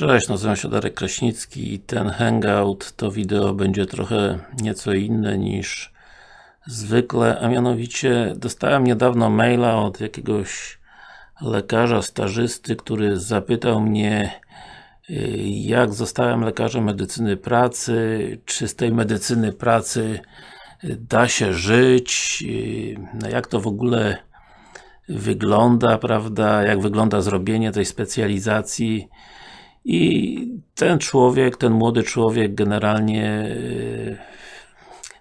Cześć, nazywam się Darek Kraśnicki i ten hangout, to wideo będzie trochę nieco inne niż zwykle, a mianowicie dostałem niedawno maila od jakiegoś lekarza stażysty, który zapytał mnie jak zostałem lekarzem medycyny pracy, czy z tej medycyny pracy da się żyć, no jak to w ogóle wygląda, prawda, jak wygląda zrobienie tej specjalizacji i ten człowiek, ten młody człowiek generalnie e,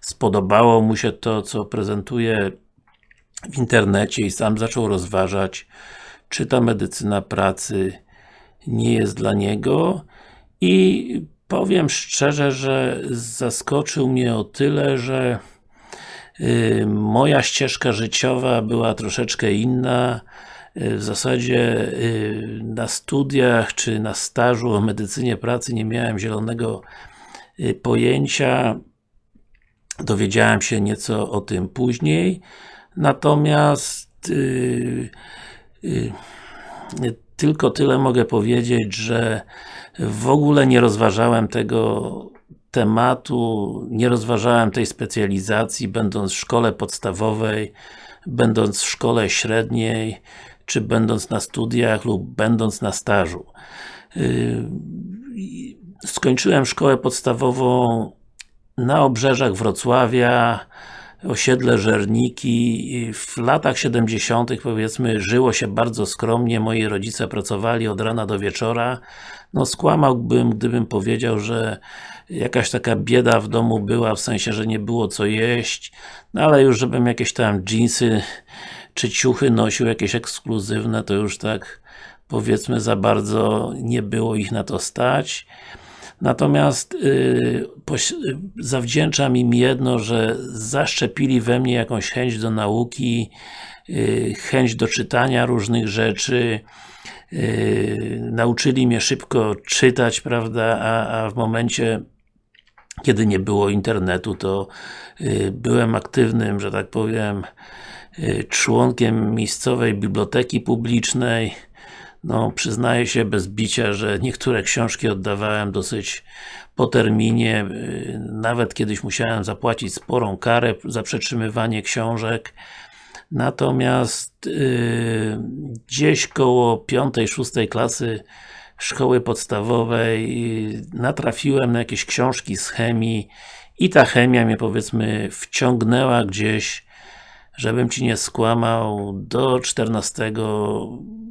spodobało mu się to, co prezentuje w internecie i sam zaczął rozważać, czy ta medycyna pracy nie jest dla niego. I powiem szczerze, że zaskoczył mnie o tyle, że y, moja ścieżka życiowa była troszeczkę inna w zasadzie y, na studiach, czy na stażu o medycynie pracy nie miałem zielonego y, pojęcia. Dowiedziałem się nieco o tym później. Natomiast tylko tyle mogę powiedzieć, że w ogóle nie rozważałem tego tematu, nie rozważałem tej specjalizacji, będąc w szkole podstawowej, będąc w szkole średniej, czy będąc na studiach lub będąc na stażu. Y, skończyłem szkołę podstawową na obrzeżach Wrocławia, osiedle Żerniki. W latach 70. powiedzmy żyło się bardzo skromnie, moi rodzice pracowali od rana do wieczora. No skłamałbym, gdybym powiedział, że jakaś taka bieda w domu była, w sensie, że nie było co jeść, no ale już żebym jakieś tam dżinsy czy ciuchy nosił jakieś ekskluzywne, to już tak powiedzmy za bardzo nie było ich na to stać. Natomiast yy, zawdzięczam im jedno, że zaszczepili we mnie jakąś chęć do nauki, yy, chęć do czytania różnych rzeczy, yy, nauczyli mnie szybko czytać, prawda, a, a w momencie kiedy nie było internetu, to y, byłem aktywnym, że tak powiem, członkiem miejscowej biblioteki publicznej. No, przyznaję się bez bicia, że niektóre książki oddawałem dosyć po terminie. Y, nawet kiedyś musiałem zapłacić sporą karę za przetrzymywanie książek. Natomiast yy, gdzieś koło 5-6 klasy szkoły podstawowej natrafiłem na jakieś książki z chemii i ta chemia mnie powiedzmy wciągnęła gdzieś żebym Ci nie skłamał, do 14,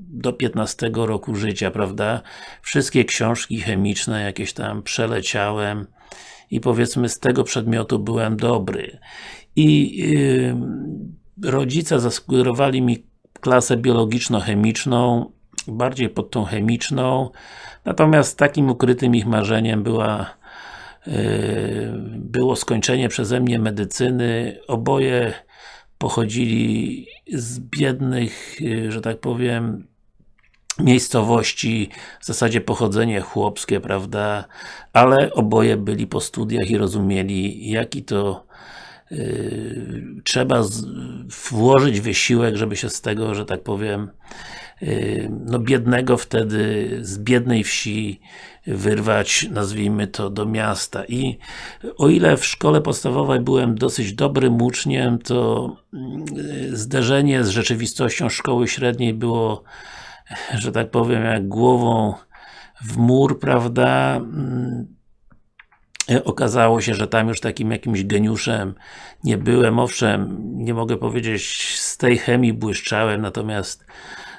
do 15 roku życia, prawda? Wszystkie książki chemiczne jakieś tam przeleciałem i powiedzmy z tego przedmiotu byłem dobry. I yy, rodzice zasugerowali mi klasę biologiczno-chemiczną, bardziej pod tą chemiczną, natomiast takim ukrytym ich marzeniem była yy, było skończenie przeze mnie medycyny. Oboje pochodzili z biednych, y, że tak powiem, miejscowości, w zasadzie pochodzenie chłopskie, prawda, ale oboje byli po studiach i rozumieli, jaki to yy, trzeba z, włożyć wysiłek, żeby się z tego, że tak powiem, no biednego wtedy, z biednej wsi wyrwać, nazwijmy to, do miasta. I o ile w szkole podstawowej byłem dosyć dobrym uczniem, to mm, zderzenie z rzeczywistością szkoły średniej było, że tak powiem, jak głową w mur, prawda? Mm, okazało się, że tam już takim jakimś geniuszem nie byłem. Owszem, nie mogę powiedzieć, z tej chemii błyszczałem, natomiast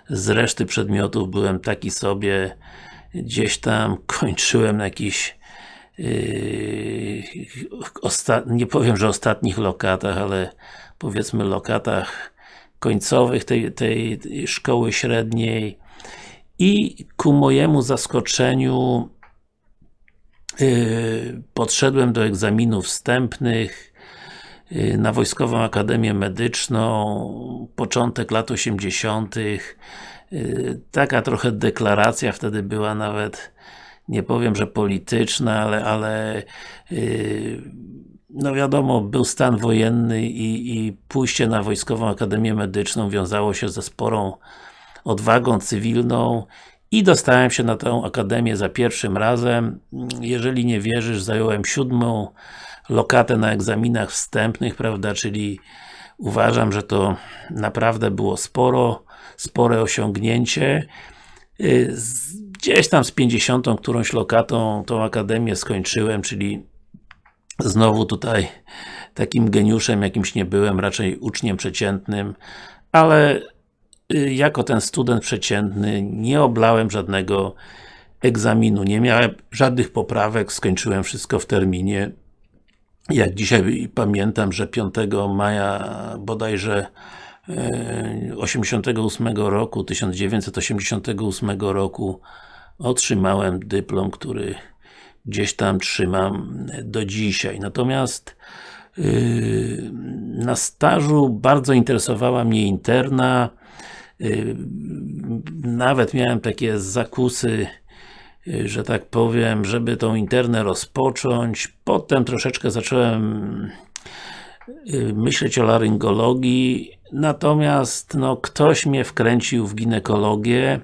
z reszty przedmiotów byłem taki sobie, gdzieś tam kończyłem na jakichś yy, nie powiem, że ostatnich lokatach, ale powiedzmy lokatach końcowych tej, tej szkoły średniej. I ku mojemu zaskoczeniu yy, podszedłem do egzaminów wstępnych na Wojskową Akademię Medyczną, początek lat 80. Y, taka trochę deklaracja wtedy była nawet nie powiem, że polityczna, ale, ale yy, no wiadomo, był stan wojenny i, i pójście na Wojskową Akademię Medyczną wiązało się ze sporą odwagą cywilną i dostałem się na tę Akademię za pierwszym razem. Jeżeli nie wierzysz, zająłem siódmą lokatę na egzaminach wstępnych, prawda, czyli uważam, że to naprawdę było sporo, spore osiągnięcie. Y, gdzieś tam z 50 którąś lokatą tą Akademię skończyłem, czyli znowu tutaj takim geniuszem jakimś nie byłem, raczej uczniem przeciętnym, ale y, jako ten student przeciętny nie oblałem żadnego egzaminu, nie miałem żadnych poprawek, skończyłem wszystko w terminie. Jak dzisiaj pamiętam, że 5 maja bodajże 88 e, roku, 1988 roku otrzymałem dyplom, który gdzieś tam trzymam do dzisiaj. Natomiast yy, na stażu bardzo interesowała mnie interna, yy, nawet miałem takie zakusy, że tak powiem, żeby tą internę rozpocząć. Potem troszeczkę zacząłem yy, myśleć o laryngologii, natomiast no, ktoś mnie wkręcił w ginekologię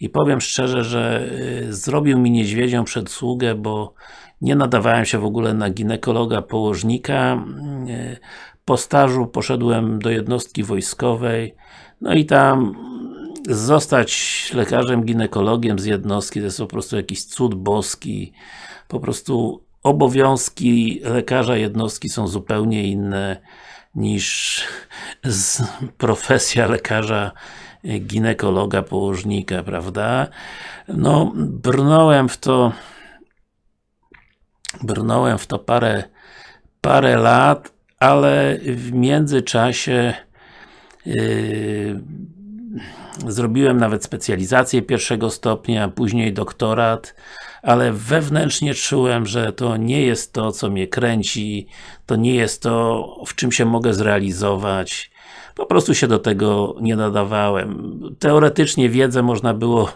i powiem szczerze, że y, zrobił mi niedźwiedzią przedsługę, bo nie nadawałem się w ogóle na ginekologa, położnika. Y, po stażu poszedłem do jednostki wojskowej, no i tam zostać lekarzem ginekologiem z jednostki to jest po prostu jakiś cud boski. Po prostu obowiązki lekarza jednostki są zupełnie inne niż profesja lekarza ginekologa, położnika, prawda? No, brnąłem w to brnąłem w to parę parę lat, ale w międzyczasie yy, zrobiłem nawet specjalizację pierwszego stopnia, później doktorat, ale wewnętrznie czułem, że to nie jest to, co mnie kręci, to nie jest to, w czym się mogę zrealizować. Po prostu się do tego nie nadawałem. Teoretycznie wiedzę można było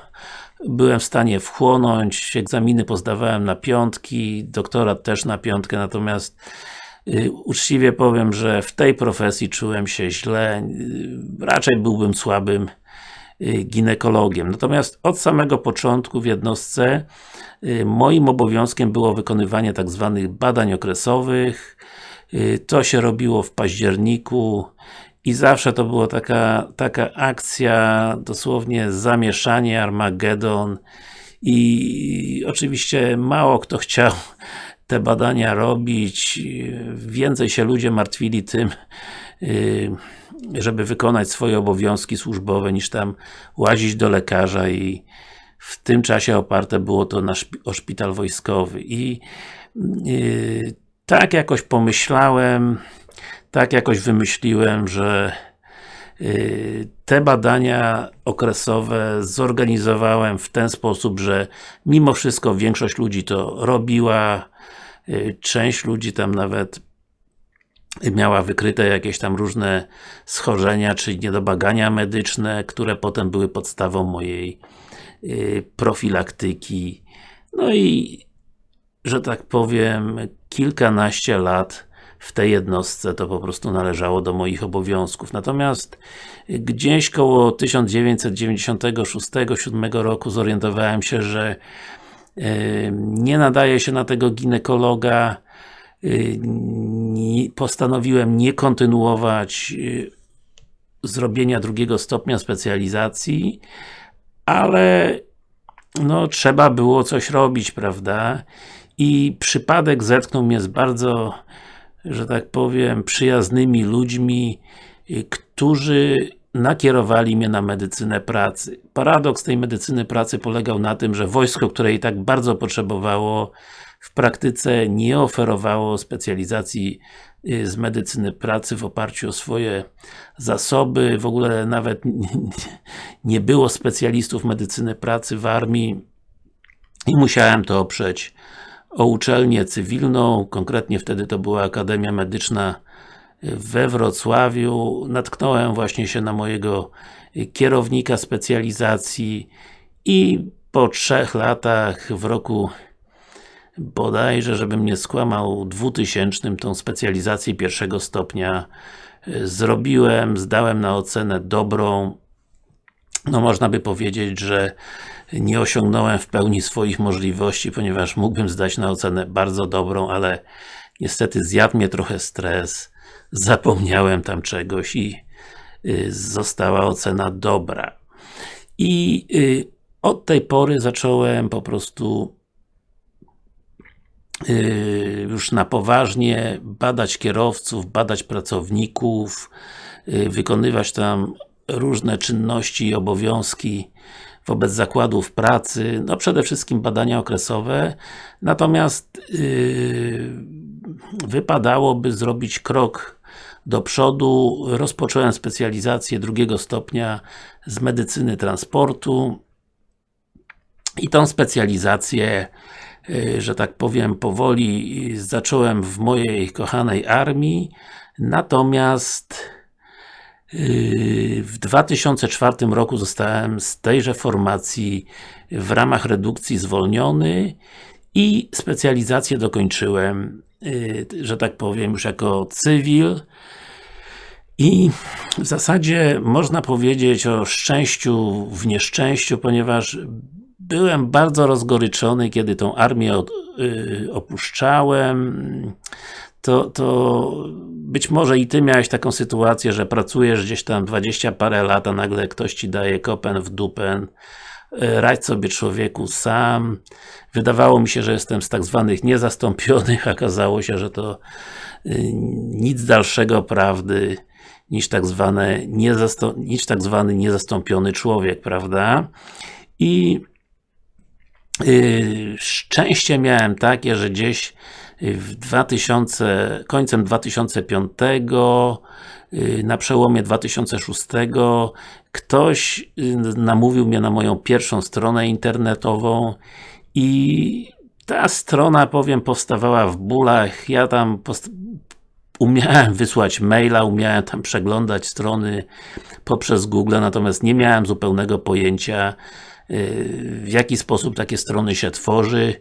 byłem w stanie wchłonąć, egzaminy pozdawałem na piątki, doktorat też na piątkę, natomiast y, uczciwie powiem, że w tej profesji czułem się źle, raczej byłbym słabym ginekologiem. Natomiast od samego początku w jednostce y, moim obowiązkiem było wykonywanie tak zwanych badań okresowych. Y, to się robiło w październiku i zawsze to była taka, taka akcja, dosłownie zamieszanie, Armagedon i oczywiście mało kto chciał te badania robić, więcej się ludzie martwili tym, y, żeby wykonać swoje obowiązki służbowe, niż tam łazić do lekarza i w tym czasie oparte było to na szpi o szpital wojskowy. I yy, tak jakoś pomyślałem, tak jakoś wymyśliłem, że y, te badania okresowe zorganizowałem w ten sposób, że mimo wszystko większość ludzi to robiła, y, część ludzi tam nawet miała wykryte jakieś tam różne schorzenia, czy niedobagania medyczne, które potem były podstawą mojej y, profilaktyki. No i, że tak powiem, kilkanaście lat w tej jednostce to po prostu należało do moich obowiązków. Natomiast gdzieś koło 1996-1997 roku zorientowałem się, że nie nadaje się na tego ginekologa postanowiłem nie kontynuować zrobienia drugiego stopnia specjalizacji, ale no, trzeba było coś robić, prawda? I przypadek zetknął mnie z bardzo że tak powiem, przyjaznymi ludźmi, y, którzy nakierowali mnie na medycynę pracy. Paradoks tej medycyny pracy polegał na tym, że wojsko, które i tak bardzo potrzebowało, w praktyce nie oferowało specjalizacji y, z medycyny pracy w oparciu o swoje zasoby, w ogóle nawet nie było specjalistów medycyny pracy w armii i musiałem to oprzeć o uczelnię cywilną, konkretnie wtedy to była Akademia Medyczna we Wrocławiu. Natknąłem właśnie się na mojego kierownika specjalizacji i po trzech latach, w roku bodajże, żebym nie skłamał, 2000 tą specjalizację pierwszego stopnia zrobiłem, zdałem na ocenę dobrą. No można by powiedzieć, że nie osiągnąłem w pełni swoich możliwości, ponieważ mógłbym zdać na ocenę bardzo dobrą, ale niestety zjadł mnie trochę stres, zapomniałem tam czegoś i y, została ocena dobra. I y, od tej pory zacząłem po prostu już na poważnie badać kierowców, badać pracowników, wykonywać tam różne czynności i obowiązki wobec zakładów pracy, no przede wszystkim badania okresowe, natomiast yy, wypadałoby zrobić krok do przodu. Rozpocząłem specjalizację drugiego stopnia z medycyny transportu i tą specjalizację że tak powiem, powoli zacząłem w mojej kochanej armii, natomiast w 2004 roku zostałem z tejże formacji w ramach redukcji zwolniony i specjalizację dokończyłem, y, że tak powiem, już jako cywil. I w zasadzie można powiedzieć o szczęściu w nieszczęściu, ponieważ byłem bardzo rozgoryczony, kiedy tą armię y, opuszczałem to, to być może i Ty miałeś taką sytuację, że pracujesz gdzieś tam 20 parę lat, a nagle ktoś Ci daje kopen w dupen e, radź sobie człowieku sam. Wydawało mi się, że jestem z tak zwanych niezastąpionych, okazało się, że to y, nic dalszego prawdy niż tak, zwane niż tak zwany niezastąpiony człowiek, prawda? I szczęście miałem takie, że gdzieś w 2000, końcem 2005 y, na przełomie 2006 ktoś y, namówił mnie na moją pierwszą stronę internetową i ta strona, powiem, powstawała w bólach, ja tam umiałem wysłać maila, umiałem tam przeglądać strony poprzez Google, natomiast nie miałem zupełnego pojęcia y, w jaki sposób takie strony się tworzy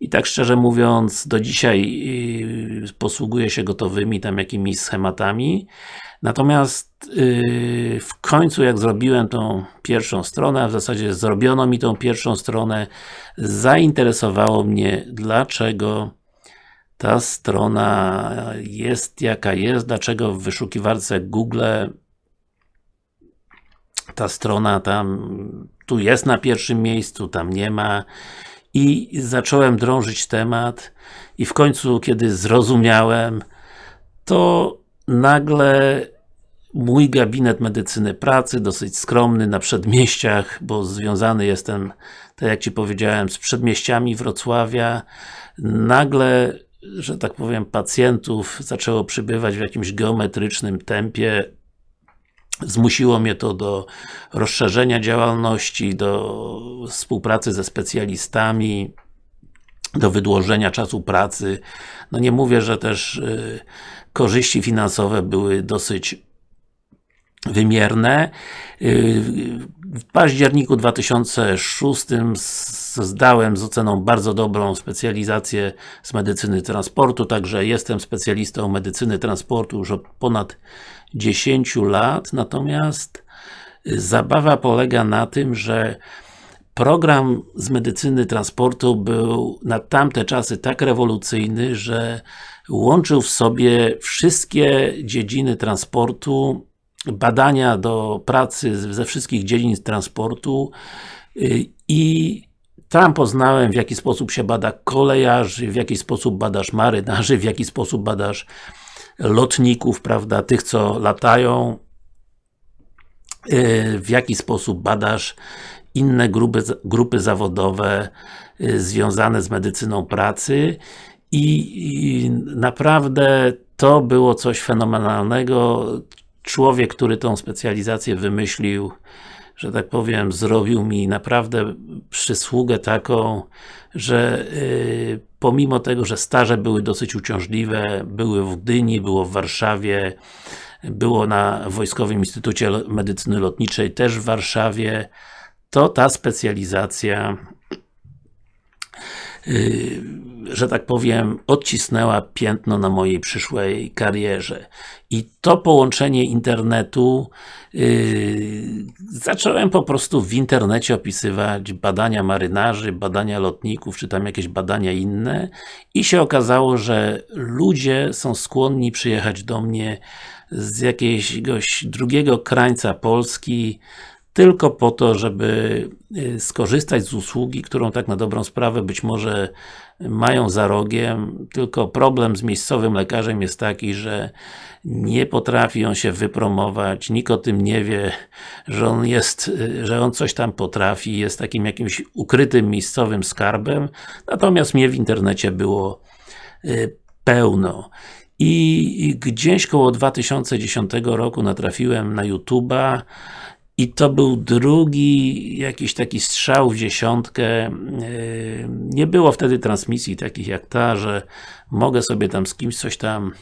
i tak szczerze mówiąc, do dzisiaj yy, posługuję się gotowymi tam jakimiś schematami. Natomiast yy, w końcu jak zrobiłem tą pierwszą stronę, w zasadzie zrobiono mi tą pierwszą stronę, zainteresowało mnie, dlaczego ta strona jest jaka jest, dlaczego w wyszukiwarce Google ta strona tam, tu jest na pierwszym miejscu, tam nie ma. I zacząłem drążyć temat i w końcu, kiedy zrozumiałem, to nagle mój gabinet medycyny pracy, dosyć skromny na przedmieściach, bo związany jestem, tak jak Ci powiedziałem, z przedmieściami Wrocławia, nagle, że tak powiem, pacjentów zaczęło przybywać w jakimś geometrycznym tempie, Zmusiło mnie to do rozszerzenia działalności, do współpracy ze specjalistami, do wydłużenia czasu pracy. No nie mówię, że też y, korzyści finansowe były dosyć wymierne. Y, w październiku 2006 zdałem z oceną bardzo dobrą specjalizację z medycyny transportu, także jestem specjalistą medycyny transportu już od ponad 10 lat, natomiast zabawa polega na tym, że program z medycyny transportu był na tamte czasy tak rewolucyjny, że łączył w sobie wszystkie dziedziny transportu, badania do pracy ze wszystkich dziedzin transportu y, i tam poznałem w jaki sposób się bada kolejarzy, w jaki sposób badasz marynarzy, w jaki sposób badasz lotników, prawda, tych co latają, y, w jaki sposób badasz inne grupy, grupy zawodowe y, związane z medycyną pracy i, i naprawdę to było coś fenomenalnego. Człowiek, który tą specjalizację wymyślił, że tak powiem, zrobił mi naprawdę przysługę taką, że yy, pomimo tego, że staże były dosyć uciążliwe, były w Gdyni, było w Warszawie, było na Wojskowym Instytucie Medycyny Lotniczej, też w Warszawie, to ta specjalizacja że tak powiem, odcisnęła piętno na mojej przyszłej karierze. I to połączenie internetu yy, zacząłem po prostu w internecie opisywać badania marynarzy, badania lotników, czy tam jakieś badania inne i się okazało, że ludzie są skłonni przyjechać do mnie z jakiegoś drugiego krańca Polski, tylko po to, żeby y, skorzystać z usługi, którą tak na dobrą sprawę być może mają za rogiem, tylko problem z miejscowym lekarzem jest taki, że nie potrafi on się wypromować, nikt o tym nie wie, że on jest, y, że on coś tam potrafi, jest takim jakimś ukrytym miejscowym skarbem, natomiast mnie w internecie było y, pełno. I gdzieś koło 2010 roku natrafiłem na YouTube'a i to był drugi jakiś taki strzał w dziesiątkę. Yy, nie było wtedy transmisji takich jak ta, że mogę sobie tam z kimś coś tam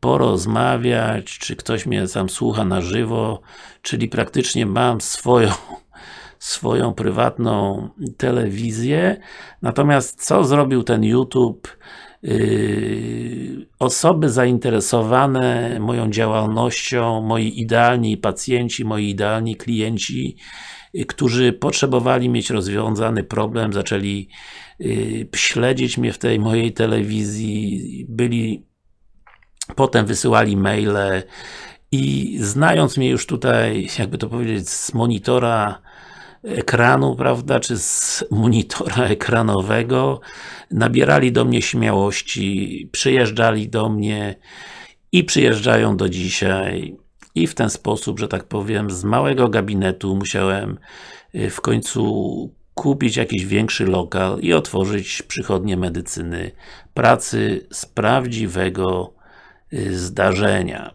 porozmawiać, czy ktoś mnie tam słucha na żywo, czyli praktycznie mam swoją swoją prywatną telewizję. Natomiast co zrobił ten YouTube? Yy, osoby zainteresowane moją działalnością, moi idealni pacjenci, moi idealni klienci, yy, którzy potrzebowali mieć rozwiązany problem, zaczęli yy, śledzić mnie w tej mojej telewizji, byli potem wysyłali maile i znając mnie już tutaj, jakby to powiedzieć, z monitora ekranu, prawda, czy z monitora ekranowego, nabierali do mnie śmiałości, przyjeżdżali do mnie i przyjeżdżają do dzisiaj i w ten sposób, że tak powiem, z małego gabinetu musiałem y, w końcu kupić jakiś większy lokal i otworzyć przychodnię medycyny pracy z prawdziwego y, zdarzenia.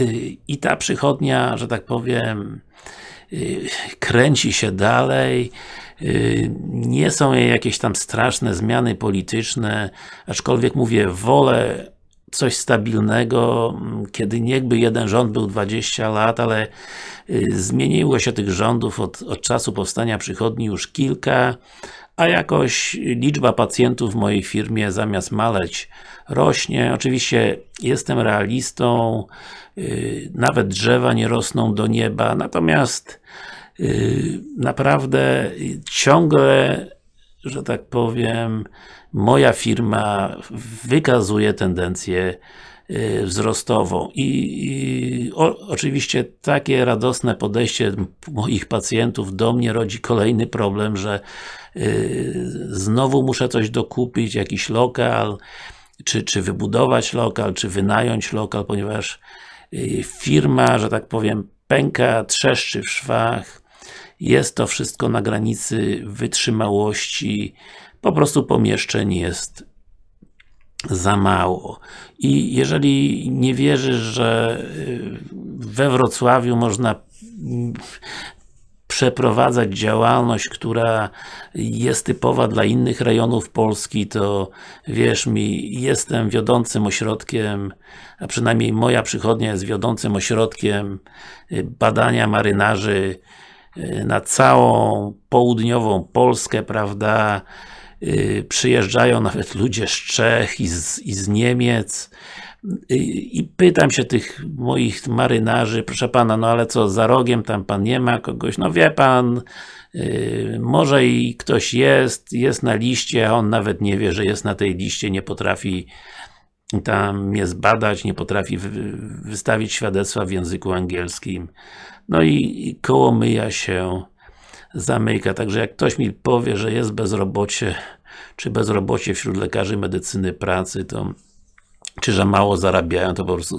Y, I ta przychodnia, że tak powiem, kręci się dalej, y, nie są jakieś tam straszne zmiany polityczne, aczkolwiek mówię, wolę coś stabilnego, kiedy niechby jeden rząd był 20 lat, ale y, zmieniło się tych rządów od, od czasu powstania przychodni już kilka, a jakoś liczba pacjentów w mojej firmie zamiast maleć rośnie. Oczywiście jestem realistą, yy, nawet drzewa nie rosną do nieba, natomiast yy, naprawdę ciągle, że tak powiem, moja firma wykazuje tendencję Y, wzrostową i, i o, oczywiście takie radosne podejście moich pacjentów do mnie rodzi kolejny problem, że y, znowu muszę coś dokupić, jakiś lokal, czy, czy wybudować lokal, czy wynająć lokal, ponieważ y, firma, że tak powiem, pęka, trzeszczy w szwach, jest to wszystko na granicy wytrzymałości, po prostu pomieszczeń jest za mało. I jeżeli nie wierzysz, że y, we Wrocławiu można mm, przeprowadzać działalność, która jest typowa dla innych rejonów Polski, to wierz mi, jestem wiodącym ośrodkiem, a przynajmniej moja przychodnia jest wiodącym ośrodkiem y, badania marynarzy y, na całą południową Polskę, prawda, Y, przyjeżdżają nawet ludzie z Czech i z, i z Niemiec i pytam się tych moich marynarzy, proszę Pana, no ale co, za rogiem tam Pan nie ma kogoś? No wie Pan, y, może i ktoś jest, jest na liście, a on nawet nie wie, że jest na tej liście, nie potrafi tam mnie zbadać, nie potrafi wystawić świadectwa w języku angielskim. No i koło myja się zamyka. Także jak ktoś mi powie, że jest bezrobocie, czy bezrobocie wśród lekarzy medycyny pracy, to czy że mało zarabiają, to po prostu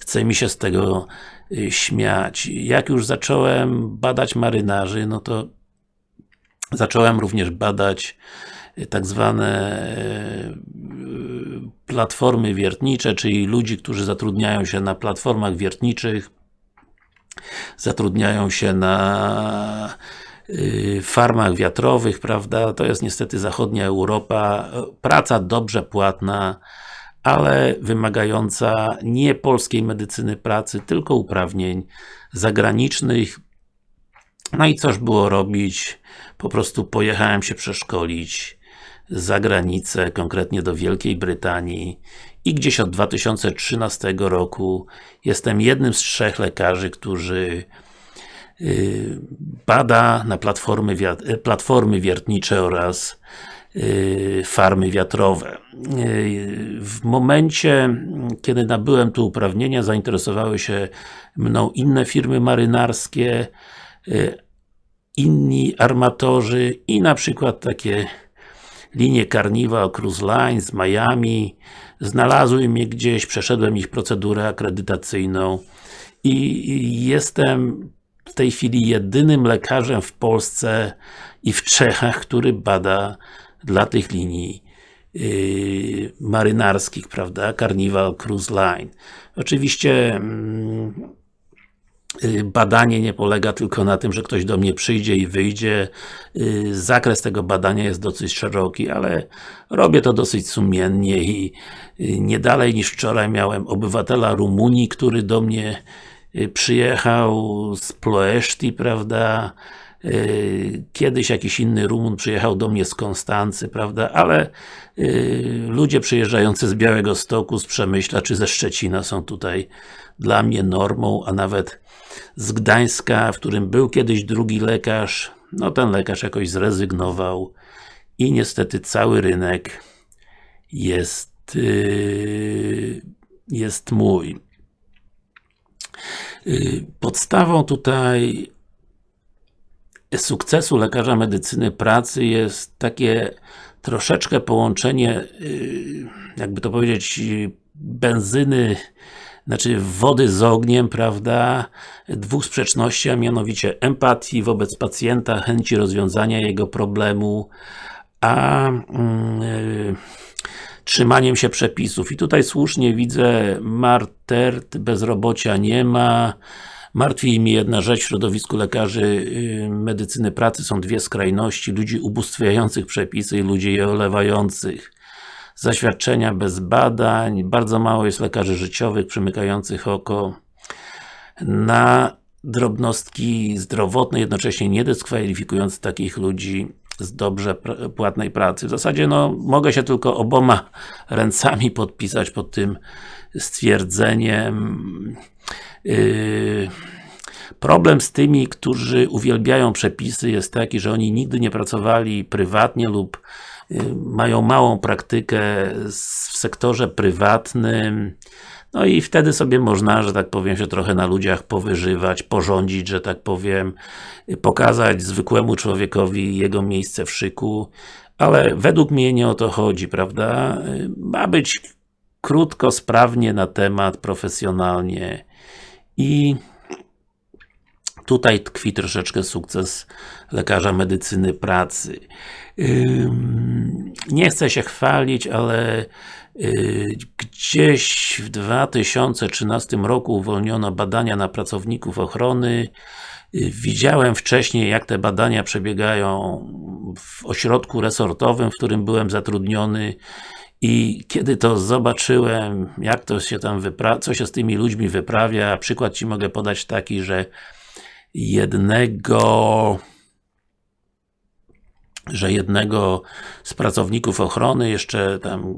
chce mi się z tego y, śmiać. Jak już zacząłem badać marynarzy, no to zacząłem również badać y, tak zwane y, platformy wiertnicze, czyli ludzi, którzy zatrudniają się na platformach wiertniczych, zatrudniają się na farmach wiatrowych, prawda, to jest niestety zachodnia Europa, praca dobrze płatna, ale wymagająca nie polskiej medycyny pracy, tylko uprawnień zagranicznych. No i coż było robić? Po prostu pojechałem się przeszkolić za granicę, konkretnie do Wielkiej Brytanii i gdzieś od 2013 roku jestem jednym z trzech lekarzy, którzy y, bada na platformy, platformy wiertnicze oraz farmy wiatrowe. Y, w momencie, kiedy nabyłem tu uprawnienia, zainteresowały się mną inne firmy marynarskie, inni armatorzy i na przykład takie linie Carnival Cruise Line z Miami, znalazły mnie gdzieś, przeszedłem ich procedurę akredytacyjną i jestem w tej chwili jedynym lekarzem w Polsce i w Czechach, który bada dla tych linii yy, marynarskich, prawda, Carnival Cruise Line. Oczywiście yy, Y, badanie nie polega tylko na tym, że ktoś do mnie przyjdzie i wyjdzie. Y, zakres tego badania jest dosyć szeroki, ale robię to dosyć sumiennie i y, nie dalej niż wczoraj miałem obywatela Rumunii, który do mnie przyjechał z Ploeszti, prawda, Kiedyś jakiś inny Rumun przyjechał do mnie z Konstancy, prawda, ale ludzie przyjeżdżający z Białego Stoku, z Przemyśla czy ze Szczecina są tutaj dla mnie normą, a nawet z Gdańska, w którym był kiedyś drugi lekarz, no ten lekarz jakoś zrezygnował i niestety cały rynek jest yy, jest mój. Podstawą tutaj sukcesu lekarza medycyny pracy jest takie troszeczkę połączenie, yy, jakby to powiedzieć, benzyny znaczy wody z ogniem, prawda, dwóch sprzeczności, a mianowicie empatii wobec pacjenta, chęci rozwiązania jego problemu, a yy, trzymaniem się przepisów. I tutaj słusznie widzę martert, bezrobocia nie ma, Martwi mnie jedna rzecz, w środowisku lekarzy yy, medycyny pracy są dwie skrajności, ludzi ubóstwiających przepisy i ludzi je olewających zaświadczenia bez badań, bardzo mało jest lekarzy życiowych przymykających oko na drobnostki zdrowotne, jednocześnie nie dyskwalifikując takich ludzi z dobrze płatnej pracy. W zasadzie no, mogę się tylko oboma ręcami podpisać pod tym stwierdzeniem. Yy, problem z tymi, którzy uwielbiają przepisy jest taki, że oni nigdy nie pracowali prywatnie lub Y, mają małą praktykę w sektorze prywatnym, no i wtedy sobie można, że tak powiem, się trochę na ludziach powyżywać, porządzić, że tak powiem, pokazać zwykłemu człowiekowi jego miejsce w szyku, ale według mnie nie o to chodzi, prawda? Y, ma być krótko, sprawnie na temat, profesjonalnie i tutaj tkwi troszeczkę sukces lekarza medycyny pracy. Nie chcę się chwalić, ale y, gdzieś w 2013 roku uwolniono badania na pracowników ochrony. Y, widziałem wcześniej, jak te badania przebiegają w ośrodku resortowym, w którym byłem zatrudniony i kiedy to zobaczyłem, jak to się tam co się z tymi ludźmi wyprawia, przykład Ci mogę podać taki, że jednego że jednego z pracowników ochrony jeszcze tam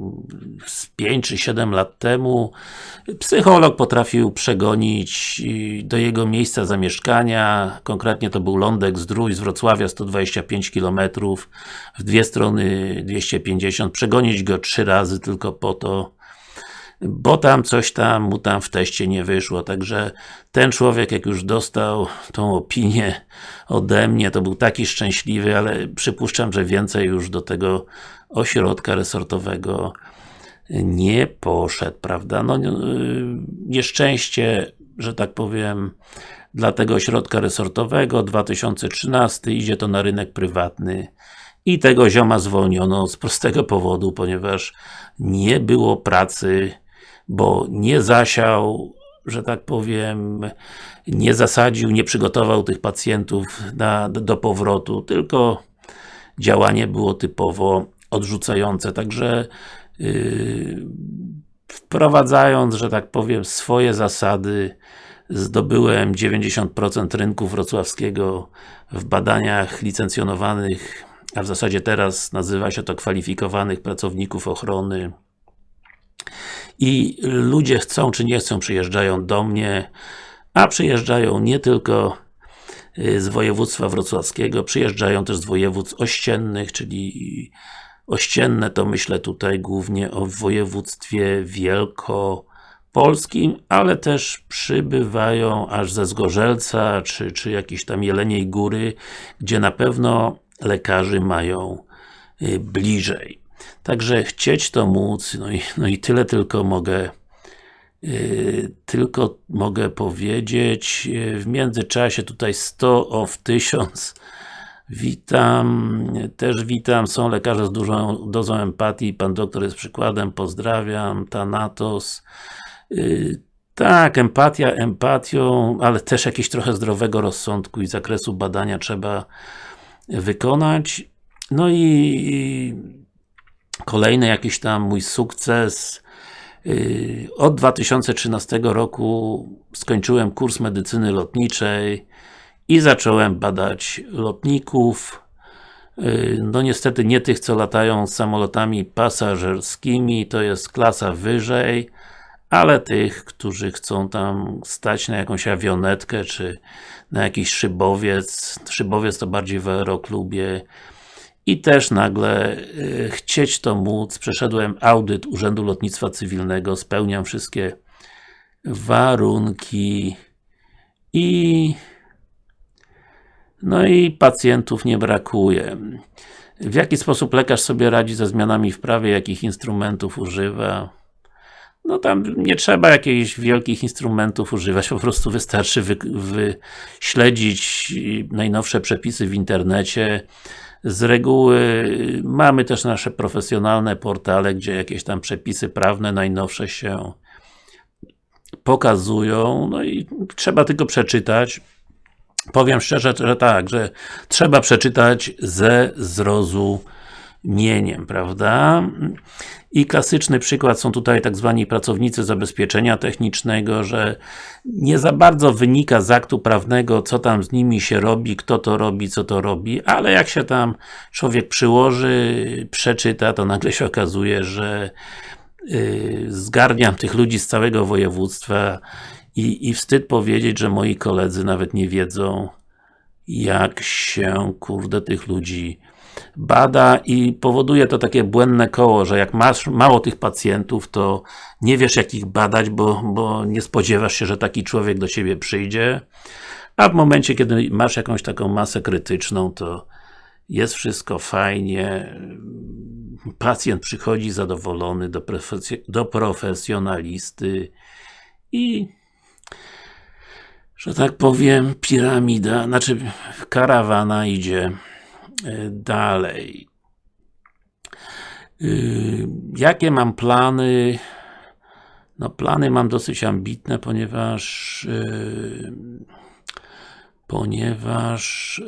z 5 czy 7 lat temu psycholog potrafił przegonić do jego miejsca zamieszkania, konkretnie to był Lądek Zdrój z Wrocławia 125 km, w dwie strony 250, przegonić go trzy razy tylko po to, bo tam coś tam mu tam w teście nie wyszło, także ten człowiek jak już dostał tą opinię ode mnie, to był taki szczęśliwy, ale przypuszczam, że więcej już do tego ośrodka resortowego nie poszedł, prawda? No, nieszczęście, że tak powiem, dla tego ośrodka resortowego, 2013, idzie to na rynek prywatny i tego zioma zwolniono z prostego powodu, ponieważ nie było pracy bo nie zasiał, że tak powiem, nie zasadził, nie przygotował tych pacjentów na, do powrotu, tylko działanie było typowo odrzucające, także yy, wprowadzając, że tak powiem, swoje zasady zdobyłem 90% rynku wrocławskiego w badaniach licencjonowanych a w zasadzie teraz nazywa się to kwalifikowanych pracowników ochrony i ludzie chcą czy nie chcą, przyjeżdżają do mnie, a przyjeżdżają nie tylko y, z województwa wrocławskiego, przyjeżdżają też z województw ościennych, czyli ościenne to myślę tutaj głównie o województwie wielkopolskim, ale też przybywają aż ze Zgorzelca, czy, czy jakiejś tam Jeleniej Góry, gdzie na pewno lekarzy mają y, bliżej. Także chcieć to móc, no i, no i tyle tylko mogę Yy, tylko mogę powiedzieć, yy, w międzyczasie tutaj 100 of 1000 Witam, też witam, są lekarze z dużą dozą empatii, pan doktor jest przykładem, pozdrawiam, Thanatos. Yy, tak, empatia empatią, ale też jakieś trochę zdrowego rozsądku i zakresu badania trzeba wykonać. No i kolejny jakiś tam mój sukces. Yy, od 2013 roku skończyłem kurs medycyny lotniczej i zacząłem badać lotników. Yy, no niestety nie tych, co latają samolotami pasażerskimi, to jest klasa wyżej, ale tych, którzy chcą tam stać na jakąś awionetkę, czy na jakiś szybowiec. Szybowiec to bardziej w aeroklubie i też nagle y, chcieć to móc, przeszedłem audyt Urzędu Lotnictwa Cywilnego, spełniam wszystkie warunki i no i pacjentów nie brakuje. W jaki sposób lekarz sobie radzi ze zmianami w prawie, jakich instrumentów używa? No tam nie trzeba jakichś wielkich instrumentów używać, po prostu wystarczy wyśledzić najnowsze przepisy w internecie, z reguły mamy też nasze profesjonalne portale, gdzie jakieś tam przepisy prawne najnowsze się pokazują, no i trzeba tylko przeczytać. Powiem szczerze, że tak, że trzeba przeczytać ze zrozumieniem, prawda? I klasyczny przykład są tutaj tak zwani pracownicy zabezpieczenia technicznego, że nie za bardzo wynika z aktu prawnego, co tam z nimi się robi, kto to robi, co to robi, ale jak się tam człowiek przyłoży, przeczyta, to nagle się okazuje, że yy, zgarniam tych ludzi z całego województwa i, i wstyd powiedzieć, że moi koledzy nawet nie wiedzą, jak się, kurde, tych ludzi bada i powoduje to takie błędne koło, że jak masz mało tych pacjentów, to nie wiesz jak ich badać, bo, bo nie spodziewasz się, że taki człowiek do Ciebie przyjdzie, a w momencie, kiedy masz jakąś taką masę krytyczną, to jest wszystko fajnie, pacjent przychodzi zadowolony do, do profesjonalisty i że tak powiem, piramida, znaczy karawana idzie dalej. E, jakie mam plany? No plany mam dosyć ambitne, ponieważ e, ponieważ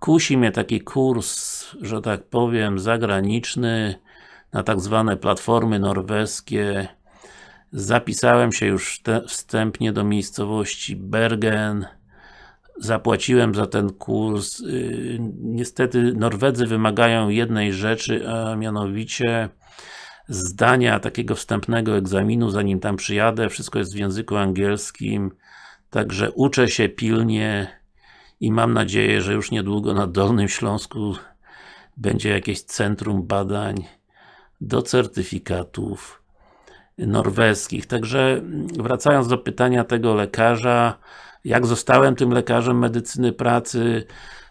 kusi mnie taki kurs, że tak powiem, zagraniczny na tak zwane platformy norweskie. Zapisałem się już wstępnie do miejscowości Bergen zapłaciłem za ten kurs. Y, niestety Norwedzy wymagają jednej rzeczy, a mianowicie zdania takiego wstępnego egzaminu, zanim tam przyjadę. Wszystko jest w języku angielskim. Także uczę się pilnie i mam nadzieję, że już niedługo na Dolnym Śląsku będzie jakieś centrum badań do certyfikatów norweskich. Także wracając do pytania tego lekarza, jak zostałem tym lekarzem medycyny pracy,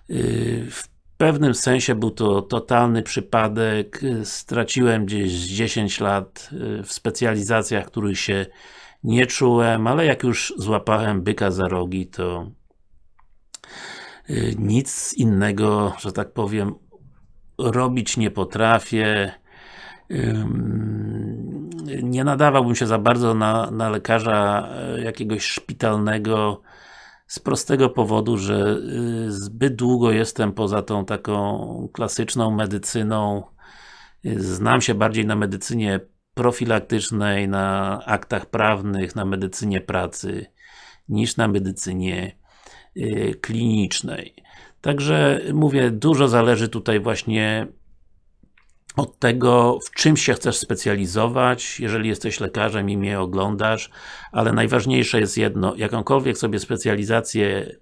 y, w pewnym sensie był to totalny przypadek, straciłem gdzieś 10 lat y, w specjalizacjach, których się nie czułem, ale jak już złapałem byka za rogi, to y, nic innego, że tak powiem, robić nie potrafię. Nie nadawałbym się za bardzo na, na lekarza jakiegoś szpitalnego, z prostego powodu, że y, zbyt długo jestem poza tą taką klasyczną medycyną. Znam się bardziej na medycynie profilaktycznej, na aktach prawnych, na medycynie pracy, niż na medycynie y, klinicznej. Także mówię, dużo zależy tutaj właśnie od tego, w czym się chcesz specjalizować, jeżeli jesteś lekarzem i mnie oglądasz, ale najważniejsze jest jedno, jakąkolwiek sobie specjalizację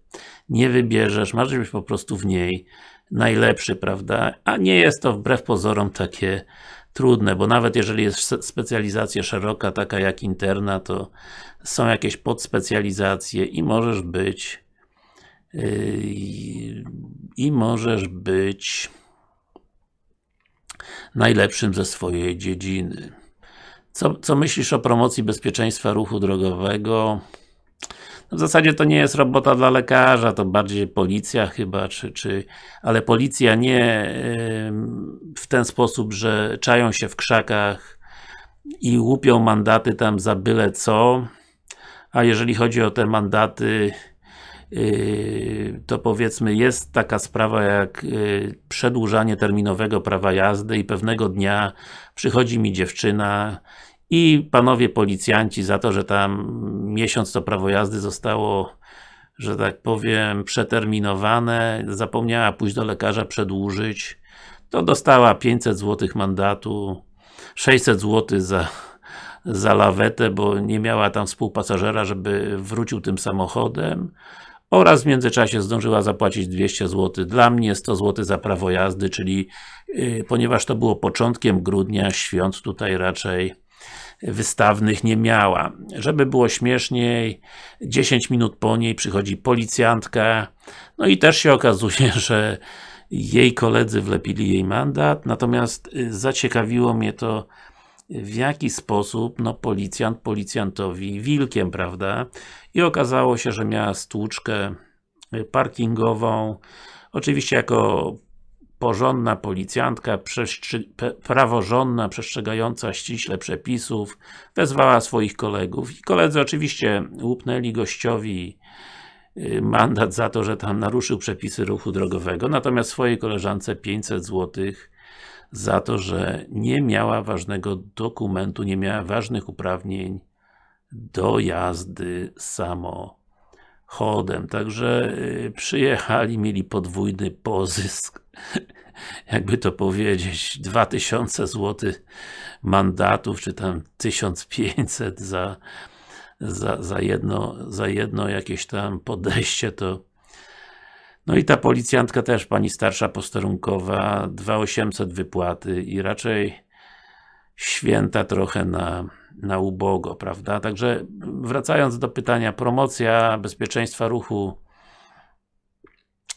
nie wybierzesz, masz być po prostu w niej najlepszy, prawda? A nie jest to wbrew pozorom takie trudne, bo nawet jeżeli jest specjalizacja szeroka, taka jak interna, to są jakieś podspecjalizacje i możesz być yy, i możesz być najlepszym ze swojej dziedziny. Co, co myślisz o promocji bezpieczeństwa ruchu drogowego? W zasadzie to nie jest robota dla lekarza, to bardziej policja chyba, czy, czy ale policja nie w ten sposób, że czają się w krzakach i łupią mandaty tam za byle co, a jeżeli chodzi o te mandaty to powiedzmy jest taka sprawa jak yy, przedłużanie terminowego prawa jazdy i pewnego dnia przychodzi mi dziewczyna i panowie policjanci za to, że tam miesiąc to prawo jazdy zostało że tak powiem przeterminowane, zapomniała pójść do lekarza przedłużyć, to dostała 500 zł mandatu, 600 zł za za lawetę, bo nie miała tam współpasażera, żeby wrócił tym samochodem oraz w międzyczasie zdążyła zapłacić 200 zł dla mnie, 100 zł za prawo jazdy, czyli yy, ponieważ to było początkiem grudnia, świąt tutaj raczej wystawnych nie miała. Żeby było śmieszniej, 10 minut po niej przychodzi policjantka, no i też się okazuje, że jej koledzy wlepili jej mandat, natomiast y, zaciekawiło mnie to w jaki sposób, no policjant policjantowi wilkiem, prawda? I okazało się, że miała stłuczkę parkingową, oczywiście jako porządna policjantka, praworządna, przestrzegająca ściśle przepisów, wezwała swoich kolegów i koledzy oczywiście łupnęli gościowi y, mandat za to, że tam naruszył przepisy ruchu drogowego, natomiast swojej koleżance 500 złotych za to, że nie miała ważnego dokumentu, nie miała ważnych uprawnień do jazdy samochodem. Także y, przyjechali, mieli podwójny pozysk, jakby to powiedzieć, 2000 zł mandatów, czy tam 1500 za, za, za, jedno, za jedno jakieś tam podejście, to no i ta policjantka też, pani starsza posterunkowa, 2800 wypłaty i raczej święta trochę na, na ubogo, prawda? Także wracając do pytania, promocja bezpieczeństwa ruchu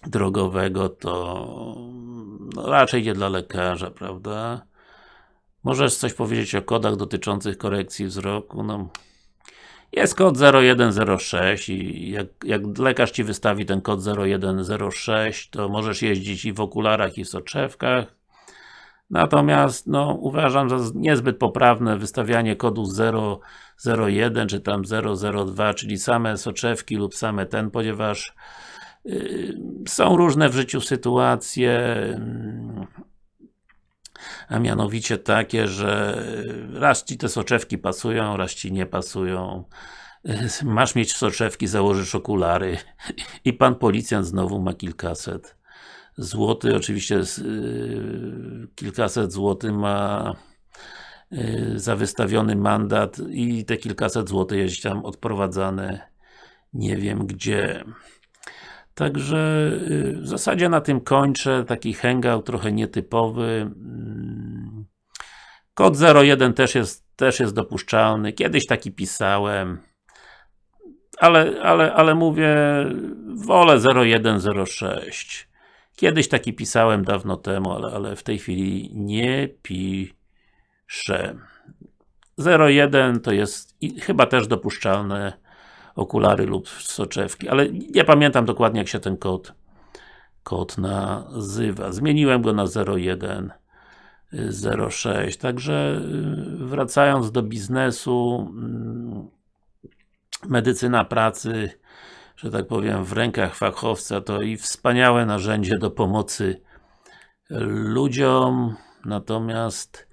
drogowego to no, raczej idzie dla lekarza, prawda? Możesz coś powiedzieć o kodach dotyczących korekcji wzroku? No, jest kod 0106 i jak, jak lekarz Ci wystawi ten kod 0106, to możesz jeździć i w okularach i w soczewkach. Natomiast, no, uważam za niezbyt poprawne wystawianie kodu 001 czy tam 002, czyli same soczewki lub same ten, ponieważ yy, są różne w życiu sytuacje, yy, a mianowicie takie, że raz Ci te soczewki pasują, raz Ci nie pasują. Masz mieć soczewki, założysz okulary i pan policjant znowu ma kilkaset złotych. Oczywiście yy, kilkaset złotych ma yy, za wystawiony mandat i te kilkaset złotych jest tam odprowadzane nie wiem gdzie. Także y, w zasadzie na tym kończę, taki hangout trochę nietypowy. Mm. Kod 01 też jest, też jest dopuszczalny, kiedyś taki pisałem, ale, ale, ale mówię, wolę 0106. Kiedyś taki pisałem dawno temu, ale, ale w tej chwili nie piszę. 01 to jest chyba też dopuszczalne okulary lub soczewki, ale nie pamiętam dokładnie jak się ten kod kod nazywa. Zmieniłem go na 0106, także y, wracając do biznesu mm, medycyna pracy że tak powiem w rękach fachowca to i wspaniałe narzędzie do pomocy ludziom, natomiast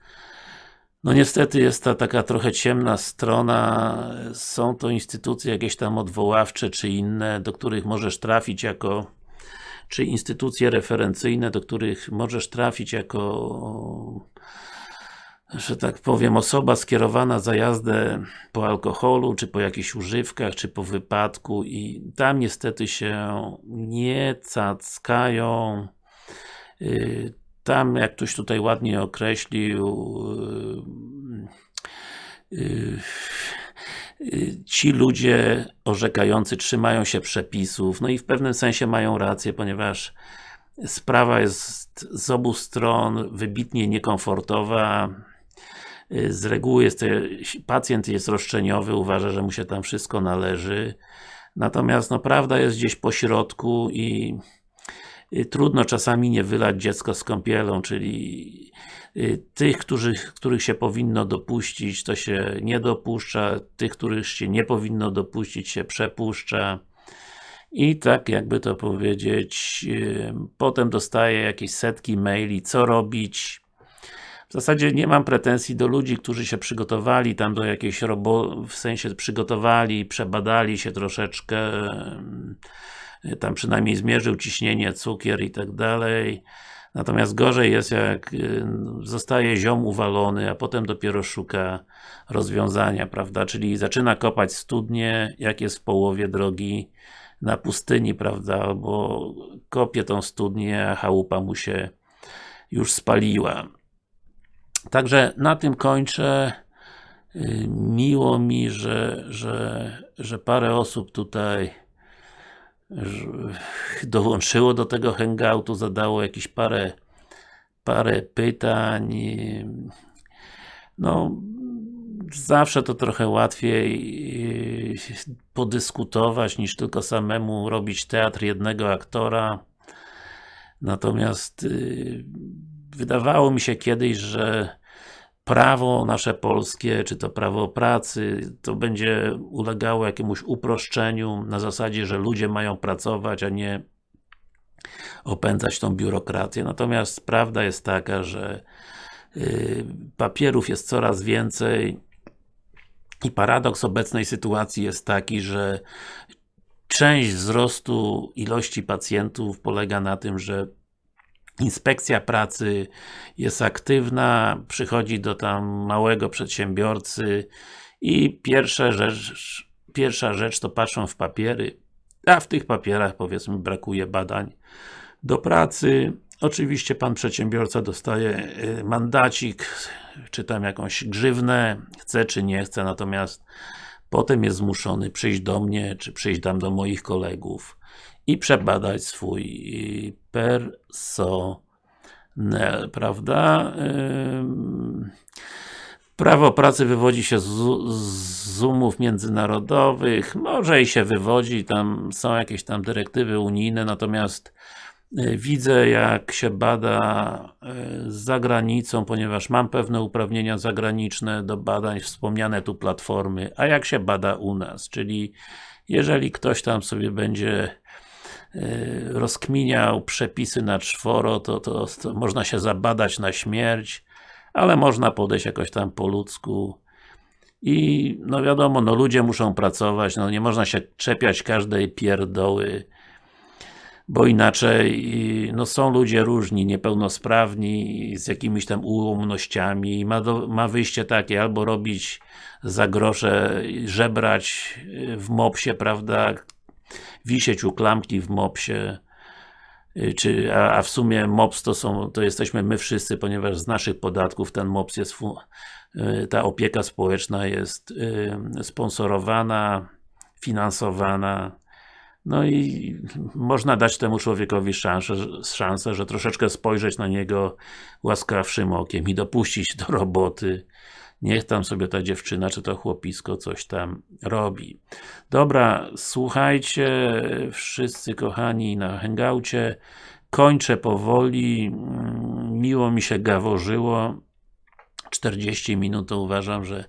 no niestety jest ta taka trochę ciemna strona, są to instytucje jakieś tam odwoławcze czy inne, do których możesz trafić jako czy instytucje referencyjne, do których możesz trafić jako że tak powiem, osoba skierowana za jazdę po alkoholu, czy po jakichś używkach, czy po wypadku i tam niestety się nie cackają. Y, tam, jak ktoś tutaj ładnie określił, y, y, ci ludzie orzekający trzymają się przepisów, no i w pewnym sensie mają rację, ponieważ sprawa jest z obu stron wybitnie niekomfortowa, Y, z reguły jest, pacjent jest roszczeniowy, uważa, że mu się tam wszystko należy. Natomiast no, prawda jest gdzieś po środku i y, trudno czasami nie wylać dziecko z kąpielą, czyli y, tych, którzy, których się powinno dopuścić, to się nie dopuszcza, tych, których się nie powinno dopuścić, się przepuszcza. I tak jakby to powiedzieć, potem dostaje jakieś setki maili, co robić, w zasadzie nie mam pretensji do ludzi, którzy się przygotowali tam do jakiejś roboty, w sensie przygotowali, przebadali się troszeczkę, tam przynajmniej zmierzył ciśnienie, cukier i tak dalej. Natomiast gorzej jest jak zostaje ziom uwalony, a potem dopiero szuka rozwiązania, prawda? Czyli zaczyna kopać studnie, jak jest w połowie drogi na pustyni, prawda? Albo kopie tą studnię, a chałupa mu się już spaliła. Także na tym kończę. Y, miło mi, że, że, że parę osób tutaj dołączyło do tego hangoutu, zadało jakieś parę parę pytań. No, zawsze to trochę łatwiej y, podyskutować niż tylko samemu robić teatr jednego aktora. Natomiast y, wydawało mi się kiedyś, że prawo nasze polskie, czy to prawo pracy, to będzie ulegało jakiemuś uproszczeniu na zasadzie, że ludzie mają pracować, a nie opędzać tą biurokrację. Natomiast prawda jest taka, że yy, papierów jest coraz więcej i paradoks obecnej sytuacji jest taki, że część wzrostu ilości pacjentów polega na tym, że Inspekcja pracy jest aktywna, przychodzi do tam małego przedsiębiorcy i pierwsza rzecz, pierwsza rzecz to patrzą w papiery, a w tych papierach powiedzmy brakuje badań do pracy. Oczywiście Pan przedsiębiorca dostaje y, mandacik, czy tam jakąś grzywnę, chce czy nie chce, natomiast potem jest zmuszony przyjść do mnie, czy przyjść tam do moich kolegów i przebadać swój personel, prawda? Prawo pracy wywodzi się z, umów międzynarodowych, może i się wywodzi, tam są jakieś tam dyrektywy unijne, natomiast y, widzę jak się bada y, za granicą, ponieważ mam pewne uprawnienia zagraniczne do badań, wspomniane tu platformy, a jak się bada u nas, czyli jeżeli ktoś tam sobie będzie Y, rozkminiał przepisy na czworo, to, to, to można się zabadać na śmierć, ale można podejść jakoś tam po ludzku. I no wiadomo, no ludzie muszą pracować, no nie można się czepiać każdej pierdoły bo inaczej no są ludzie różni, niepełnosprawni, z jakimiś tam ułomnościami ma, do, ma wyjście takie, albo robić za grosze, żebrać w mopsie, prawda, wisieć u klamki w mopsie, y, czy, a, a, w sumie MOPS to są, to jesteśmy my wszyscy, ponieważ z naszych podatków ten MOPS jest, y, ta opieka społeczna jest y, sponsorowana, finansowana, no i można dać temu człowiekowi szansę, szansę, że troszeczkę spojrzeć na niego łaskawszym okiem i dopuścić do roboty, Niech tam sobie ta dziewczyna, czy to chłopisko coś tam robi. Dobra, słuchajcie, wszyscy kochani na hangoucie. Kończę powoli. Mm, miło mi się gaworzyło. 40 minut to uważam, że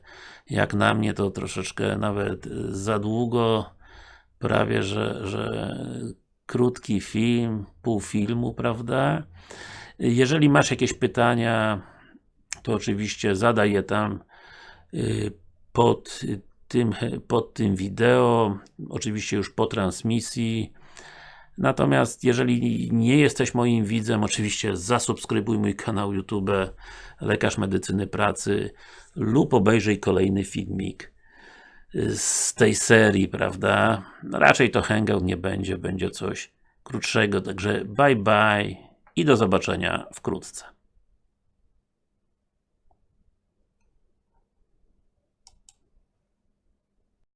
jak na mnie to troszeczkę nawet za długo. Prawie, że, że krótki film, pół filmu, prawda? Jeżeli masz jakieś pytania, to oczywiście zadaj je tam y, pod tym, pod tym wideo, oczywiście już po transmisji. Natomiast jeżeli nie jesteś moim widzem, oczywiście zasubskrybuj mój kanał YouTube Lekarz Medycyny Pracy lub obejrzyj kolejny filmik z tej serii, prawda? Raczej to hangout nie będzie, będzie coś krótszego, także bye bye i do zobaczenia wkrótce.